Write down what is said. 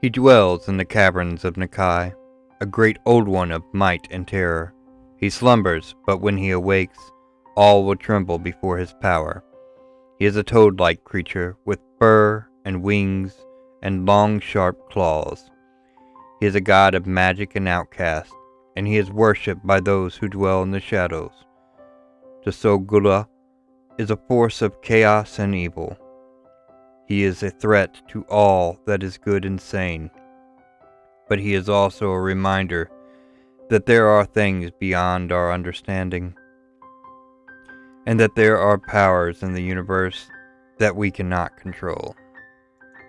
He dwells in the caverns of N'Kai, a great old one of might and terror. He slumbers, but when he awakes, all will tremble before his power. He is a toad like creature with fur and wings and long, sharp claws. He is a god of magic and outcast, and he is worshipped by those who dwell in the shadows. Tsathoggua is a force of chaos and evil. He is a threat to all that is good and sane. But he is also a reminder that there are things beyond our understanding, and that there are powers in the universe that we cannot control.